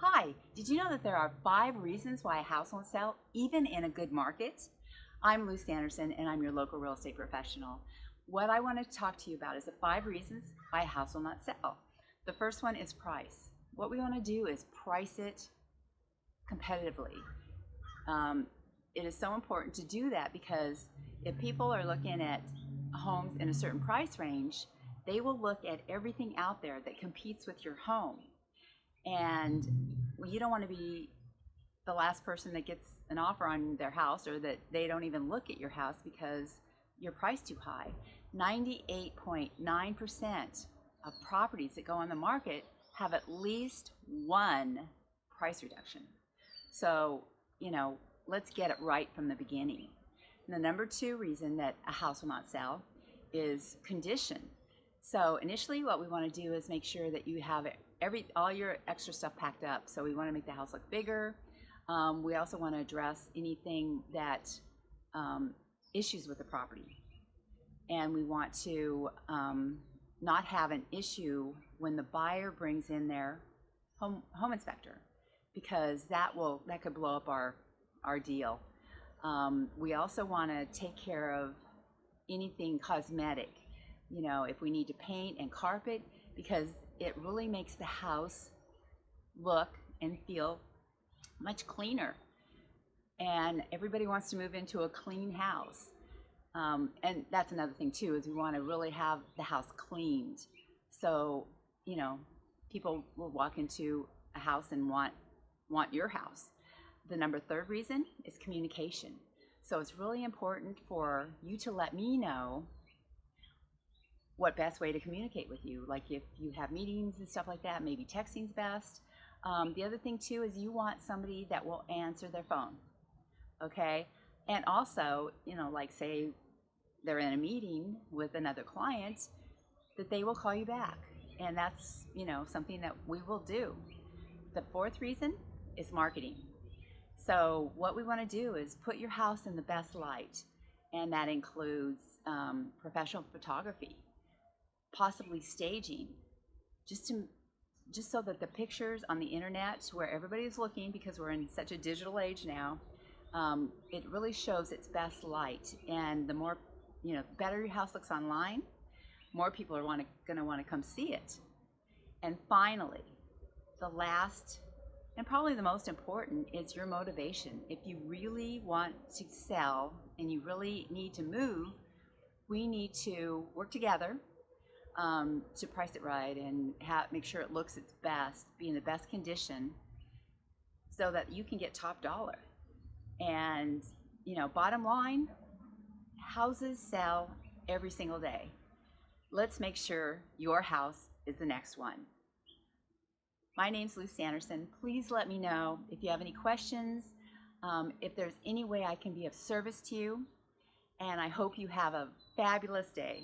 Hi, did you know that there are five reasons why a house won't sell, even in a good market? I'm Lou Sanderson, and I'm your local real estate professional. What I want to talk to you about is the five reasons why a house will not sell. The first one is price. What we want to do is price it competitively. Um, it is so important to do that because if people are looking at homes in a certain price range, they will look at everything out there that competes with your home. And you don't want to be the last person that gets an offer on their house or that they don't even look at your house because you're priced too high. 98.9% of properties that go on the market have at least one price reduction. So, you know, let's get it right from the beginning. And the number two reason that a house will not sell is condition. So initially what we want to do is make sure that you have every all your extra stuff packed up. So we want to make the house look bigger. Um, we also want to address anything that um, issues with the property. And we want to um, not have an issue when the buyer brings in their home, home inspector because that will that could blow up our our deal. Um, we also want to take care of anything cosmetic you know, if we need to paint and carpet, because it really makes the house look and feel much cleaner. And everybody wants to move into a clean house. Um, and that's another thing too, is we want to really have the house cleaned. So, you know, people will walk into a house and want want your house. The number third reason is communication. So it's really important for you to let me know what best way to communicate with you. Like if you have meetings and stuff like that, maybe texting's best. Um, the other thing too is you want somebody that will answer their phone, okay? And also, you know, like say they're in a meeting with another client, that they will call you back. And that's, you know, something that we will do. The fourth reason is marketing. So what we want to do is put your house in the best light, and that includes um, professional photography possibly staging just to just so that the pictures on the internet where everybody's looking because we're in such a digital age now um, it really shows its best light. And the more you know better your house looks online more people are want to going to want to come see it. And finally the last and probably the most important is your motivation. If you really want to sell and you really need to move we need to work together um, to price it right and make sure it looks its best, be in the best condition, so that you can get top dollar. And you know, bottom line, houses sell every single day. Let's make sure your house is the next one. My name's Lou Sanderson. Please let me know if you have any questions, um, if there's any way I can be of service to you, and I hope you have a fabulous day.